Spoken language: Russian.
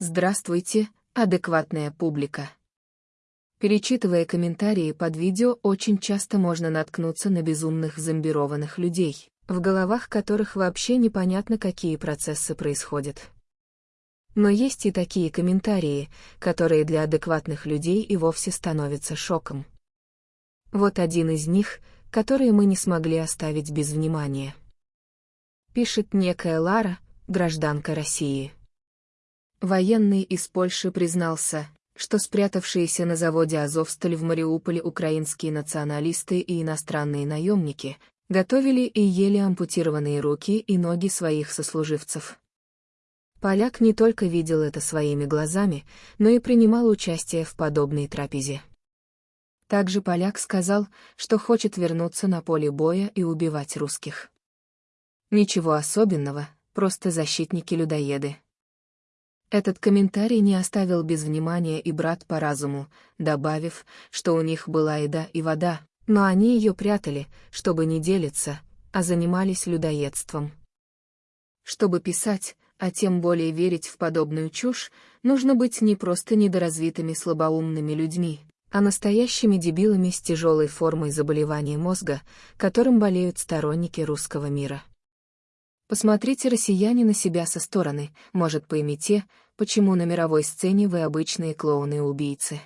Здравствуйте, адекватная публика. Перечитывая комментарии под видео, очень часто можно наткнуться на безумных зомбированных людей, в головах которых вообще непонятно, какие процессы происходят. Но есть и такие комментарии, которые для адекватных людей и вовсе становятся шоком. Вот один из них, который мы не смогли оставить без внимания. Пишет некая Лара, гражданка России. Военный из Польши признался, что спрятавшиеся на заводе «Азовсталь» в Мариуполе украинские националисты и иностранные наемники готовили и ели ампутированные руки и ноги своих сослуживцев. Поляк не только видел это своими глазами, но и принимал участие в подобной трапезе. Также поляк сказал, что хочет вернуться на поле боя и убивать русских. Ничего особенного, просто защитники-людоеды. Этот комментарий не оставил без внимания и брат по разуму, добавив, что у них была еда и вода, но они ее прятали, чтобы не делиться, а занимались людоедством. Чтобы писать, а тем более верить в подобную чушь, нужно быть не просто недоразвитыми слабоумными людьми, а настоящими дебилами с тяжелой формой заболевания мозга, которым болеют сторонники русского мира. Посмотрите, россияне, на себя со стороны, может, поймите, почему на мировой сцене вы обычные клоуны-убийцы.